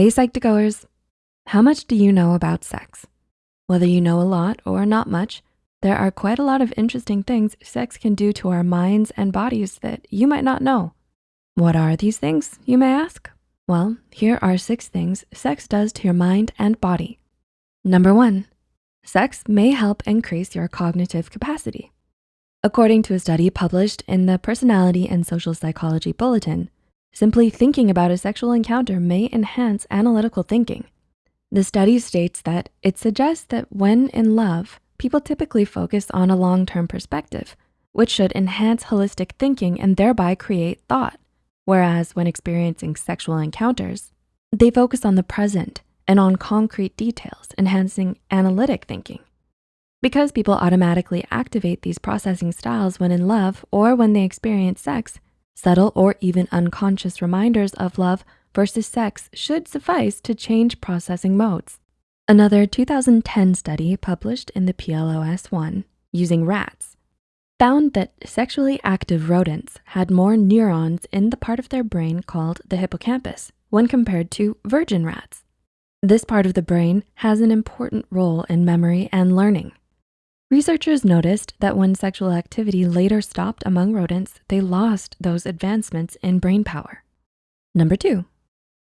Hey Psych2Goers, how much do you know about sex? Whether you know a lot or not much, there are quite a lot of interesting things sex can do to our minds and bodies that you might not know. What are these things, you may ask? Well, here are six things sex does to your mind and body. Number one, sex may help increase your cognitive capacity. According to a study published in the Personality and Social Psychology Bulletin, simply thinking about a sexual encounter may enhance analytical thinking. The study states that it suggests that when in love, people typically focus on a long-term perspective, which should enhance holistic thinking and thereby create thought. Whereas when experiencing sexual encounters, they focus on the present and on concrete details, enhancing analytic thinking. Because people automatically activate these processing styles when in love or when they experience sex, subtle or even unconscious reminders of love versus sex should suffice to change processing modes. Another 2010 study published in the PLOS ONE using rats found that sexually active rodents had more neurons in the part of their brain called the hippocampus when compared to virgin rats. This part of the brain has an important role in memory and learning. Researchers noticed that when sexual activity later stopped among rodents, they lost those advancements in brain power. Number two,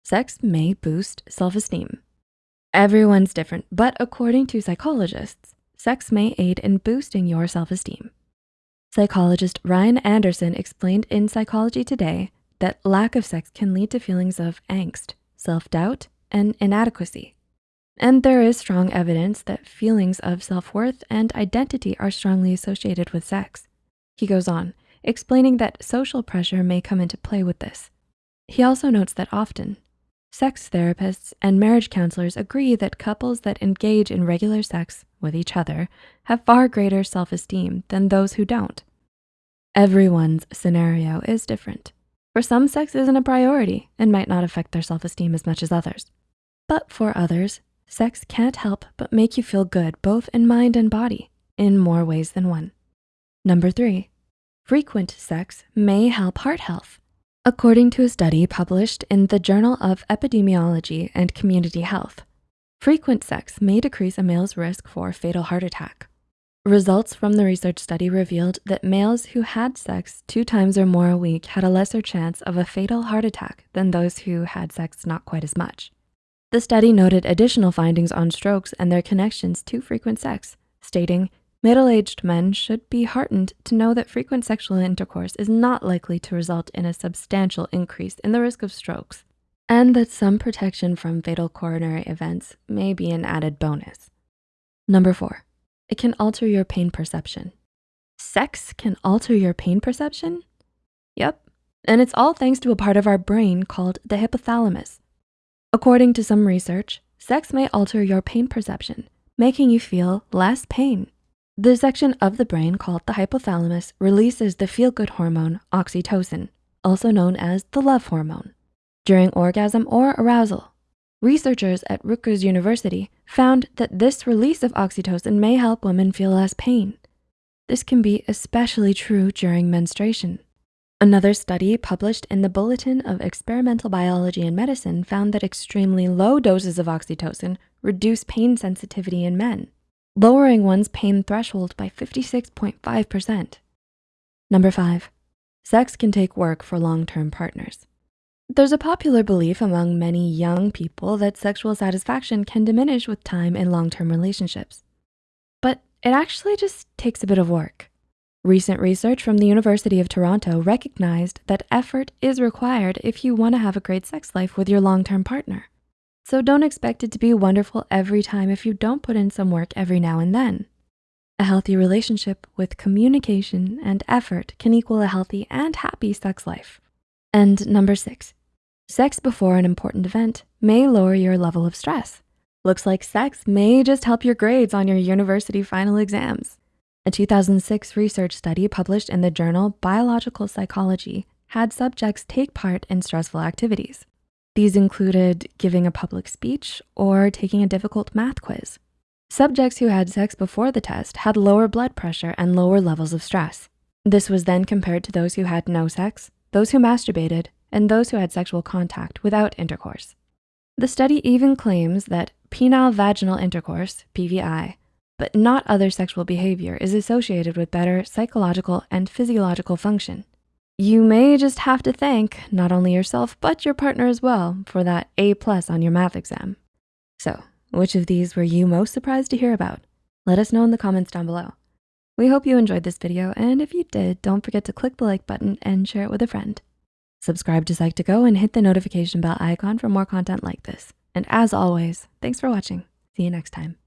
sex may boost self-esteem. Everyone's different, but according to psychologists, sex may aid in boosting your self-esteem. Psychologist Ryan Anderson explained in Psychology Today that lack of sex can lead to feelings of angst, self-doubt, and inadequacy. And there is strong evidence that feelings of self-worth and identity are strongly associated with sex. He goes on, explaining that social pressure may come into play with this. He also notes that often, sex therapists and marriage counselors agree that couples that engage in regular sex with each other have far greater self-esteem than those who don't. Everyone's scenario is different. For some, sex isn't a priority and might not affect their self-esteem as much as others. But for others, Sex can't help but make you feel good both in mind and body in more ways than one. Number three, frequent sex may help heart health. According to a study published in the Journal of Epidemiology and Community Health, frequent sex may decrease a male's risk for fatal heart attack. Results from the research study revealed that males who had sex two times or more a week had a lesser chance of a fatal heart attack than those who had sex not quite as much. The study noted additional findings on strokes and their connections to frequent sex, stating, middle-aged men should be heartened to know that frequent sexual intercourse is not likely to result in a substantial increase in the risk of strokes, and that some protection from fatal coronary events may be an added bonus. Number four, it can alter your pain perception. Sex can alter your pain perception? Yep, and it's all thanks to a part of our brain called the hypothalamus, According to some research, sex may alter your pain perception, making you feel less pain. The section of the brain called the hypothalamus releases the feel-good hormone oxytocin, also known as the love hormone, during orgasm or arousal. Researchers at Rutgers University found that this release of oxytocin may help women feel less pain. This can be especially true during menstruation. Another study published in the Bulletin of Experimental Biology and Medicine found that extremely low doses of oxytocin reduce pain sensitivity in men, lowering one's pain threshold by 56.5%. Number five, sex can take work for long-term partners. There's a popular belief among many young people that sexual satisfaction can diminish with time in long-term relationships. But it actually just takes a bit of work. Recent research from the University of Toronto recognized that effort is required if you wanna have a great sex life with your long-term partner. So don't expect it to be wonderful every time if you don't put in some work every now and then. A healthy relationship with communication and effort can equal a healthy and happy sex life. And number six, sex before an important event may lower your level of stress. Looks like sex may just help your grades on your university final exams. A 2006 research study published in the journal Biological Psychology had subjects take part in stressful activities. These included giving a public speech or taking a difficult math quiz. Subjects who had sex before the test had lower blood pressure and lower levels of stress. This was then compared to those who had no sex, those who masturbated, and those who had sexual contact without intercourse. The study even claims that penile vaginal intercourse, PVI, but not other sexual behavior is associated with better psychological and physiological function. You may just have to thank not only yourself, but your partner as well for that A plus on your math exam. So which of these were you most surprised to hear about? Let us know in the comments down below. We hope you enjoyed this video, and if you did, don't forget to click the like button and share it with a friend. Subscribe to Psych2Go and hit the notification bell icon for more content like this. And as always, thanks for watching. See you next time.